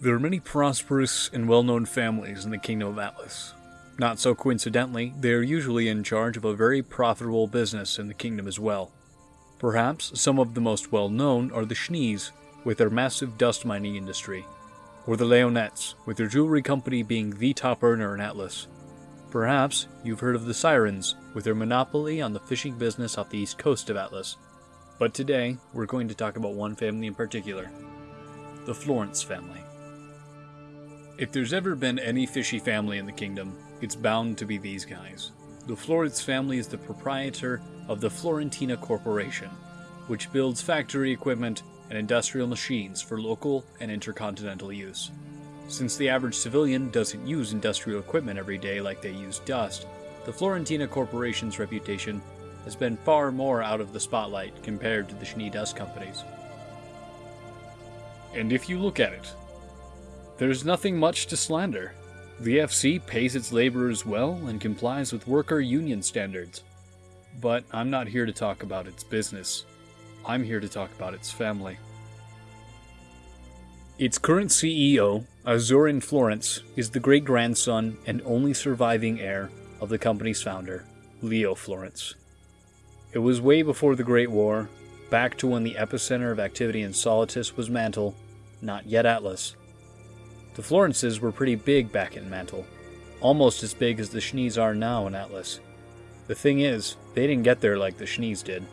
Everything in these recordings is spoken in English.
There are many prosperous and well known families in the Kingdom of Atlas. Not so coincidentally, they are usually in charge of a very profitable business in the kingdom as well. Perhaps some of the most well known are the Schnees, with their massive dust mining industry, or the Leonettes, with their jewelry company being the top earner in Atlas. Perhaps you've heard of the Sirens, with their monopoly on the fishing business off the east coast of Atlas. But today, we're going to talk about one family in particular the Florence family. If there's ever been any fishy family in the kingdom, it's bound to be these guys. The Florence family is the proprietor of the Florentina Corporation, which builds factory equipment and industrial machines for local and intercontinental use. Since the average civilian doesn't use industrial equipment every day like they use dust, the Florentina Corporation's reputation has been far more out of the spotlight compared to the Schnee Dust companies. And if you look at it, there's nothing much to slander. The FC pays its laborers well and complies with worker union standards. But I'm not here to talk about its business. I'm here to talk about its family. Its current CEO, Azurin Florence, is the great grandson and only surviving heir of the company's founder, Leo Florence. It was way before the Great War, back to when the epicenter of activity in Solitas was Mantle, not yet Atlas, the Florences were pretty big back in Mantle, almost as big as the Schnees are now in Atlas. The thing is, they didn't get there like the Schnees did.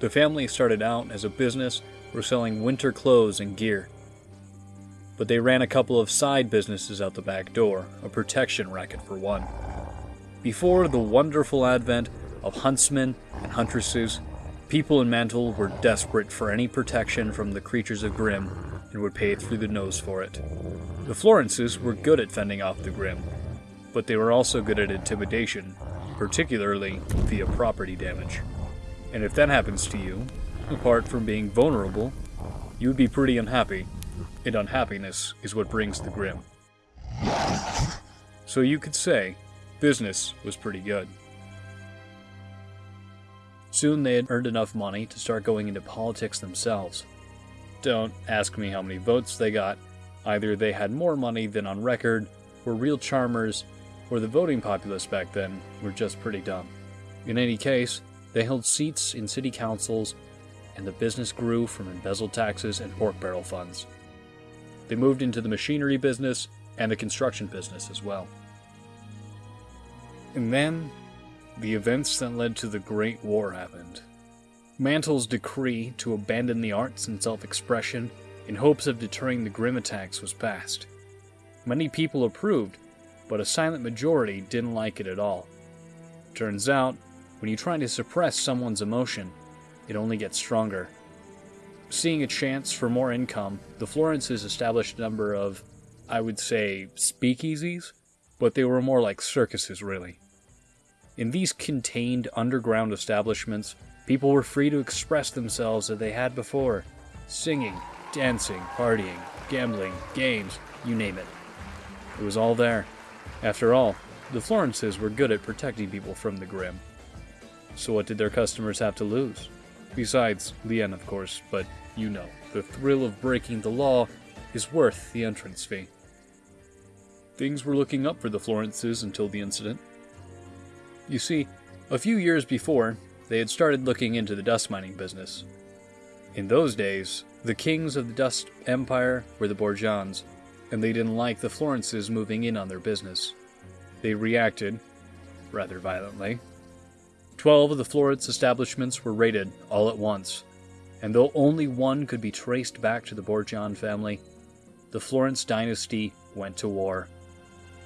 The family started out as a business for selling winter clothes and gear. But they ran a couple of side businesses out the back door, a protection racket for one. Before the wonderful advent of huntsmen and huntresses, people in Mantle were desperate for any protection from the creatures of Grimm and would pay through the nose for it. The Florences were good at fending off the Grimm, but they were also good at intimidation, particularly via property damage. And if that happens to you, apart from being vulnerable, you would be pretty unhappy, and unhappiness is what brings the Grimm. So you could say, business was pretty good. Soon they had earned enough money to start going into politics themselves. Don't ask me how many votes they got. Either they had more money than on record, were real charmers, or the voting populace back then were just pretty dumb. In any case, they held seats in city councils, and the business grew from embezzled taxes and pork barrel funds. They moved into the machinery business and the construction business as well. And then, the events that led to the Great War happened. Mantle's decree to abandon the arts and self expression in hopes of deterring the Grimm attacks was passed. Many people approved, but a silent majority didn't like it at all. Turns out, when you try to suppress someone's emotion, it only gets stronger. Seeing a chance for more income, the Florences established a number of, I would say, speakeasies, but they were more like circuses, really. In these contained underground establishments, People were free to express themselves as they had before singing, dancing, partying, gambling, games, you name it. It was all there. After all, the Florences were good at protecting people from the Grimm. So what did their customers have to lose? Besides, Lien, of course, but you know, the thrill of breaking the law is worth the entrance fee. Things were looking up for the Florences until the incident. You see, a few years before, they had started looking into the dust mining business. In those days, the kings of the Dust Empire were the Borgians, and they didn't like the Florences moving in on their business. They reacted, rather violently. Twelve of the Florence establishments were raided all at once, and though only one could be traced back to the Borgian family, the Florence dynasty went to war.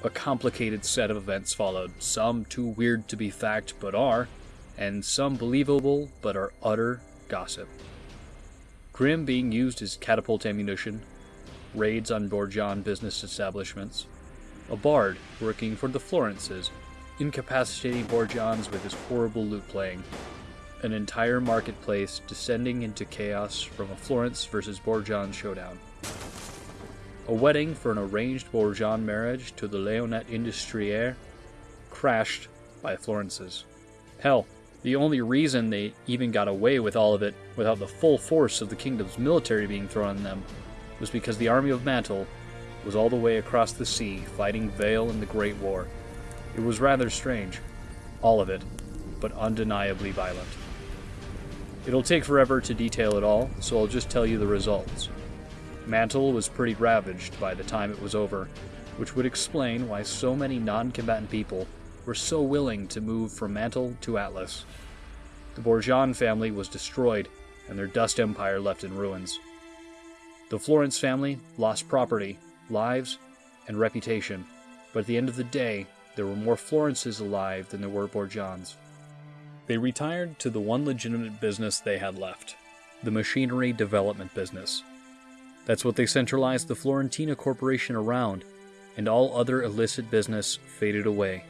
A complicated set of events followed, some too weird to be fact but are, and some believable but are utter gossip. Grimm being used as catapult ammunition, raids on Borgian business establishments, a bard working for the Florences, incapacitating Borgians with his horrible lute playing, an entire marketplace descending into chaos from a Florence versus Borgian showdown. A wedding for an arranged Borgian marriage to the Leonette Industriere crashed by Florences. Hell, the only reason they even got away with all of it without the full force of the kingdom's military being thrown on them was because the army of Mantle was all the way across the sea fighting Vale in the Great War. It was rather strange, all of it, but undeniably violent. It'll take forever to detail it all, so I'll just tell you the results. Mantle was pretty ravaged by the time it was over, which would explain why so many non combatant people were so willing to move from Mantle to Atlas. The Borjan family was destroyed, and their dust empire left in ruins. The Florence family lost property, lives, and reputation, but at the end of the day, there were more Florences alive than there were Borjans. They retired to the one legitimate business they had left the machinery development business. That's what they centralized the Florentina Corporation around, and all other illicit business faded away.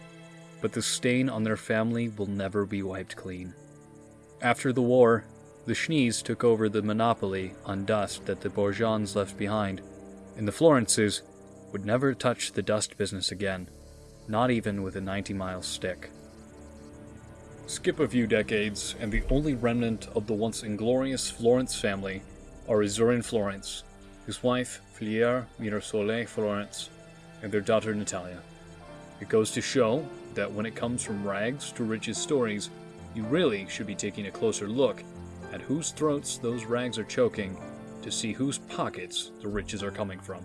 But the stain on their family will never be wiped clean. After the war, the Schnees took over the monopoly on dust that the Borjans left behind, and the Florences would never touch the dust business again, not even with a 90 mile stick. Skip a few decades, and the only remnant of the once inglorious Florence family are Azurin Florence, his wife, Filiere Mirasole Florence, and their daughter Natalia. It goes to show that when it comes from rags to riches stories, you really should be taking a closer look at whose throats those rags are choking to see whose pockets the riches are coming from.